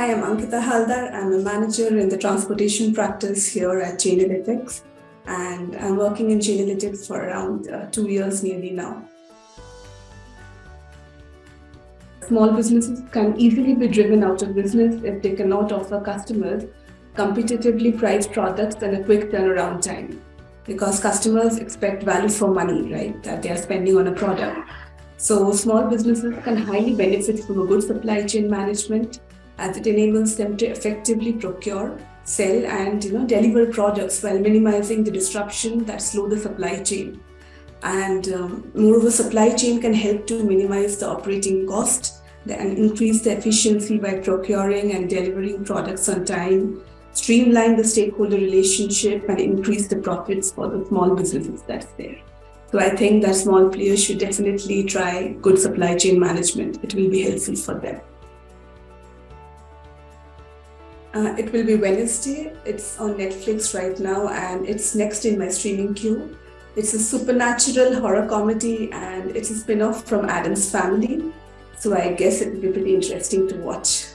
Hi, I'm Ankita Haldar. I'm a manager in the transportation practice here at Chainalytics. And I'm working in Chainalytics for around uh, two years nearly now. Small businesses can easily be driven out of business if they cannot offer customers competitively priced products and a quick turnaround time. Because customers expect value for money, right, that they are spending on a product. So small businesses can highly benefit from a good supply chain management as it enables them to effectively procure, sell and you know, deliver products while minimizing the disruption that slow the supply chain. And um, moreover, supply chain can help to minimize the operating cost and increase the efficiency by procuring and delivering products on time, streamline the stakeholder relationship and increase the profits for the small businesses that's there. So I think that small players should definitely try good supply chain management. It will be helpful for them. Uh, it will be Wednesday. It's on Netflix right now and it's next in my streaming queue. It's a supernatural horror comedy and it's a spin-off from Addams Family. So I guess it will be pretty interesting to watch.